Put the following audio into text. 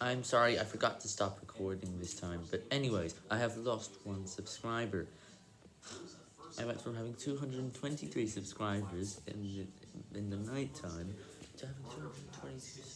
I'm sorry, I forgot to stop recording this time, but anyways, I have lost one subscriber. I went from having 223 subscribers in the, in the night time to having 222.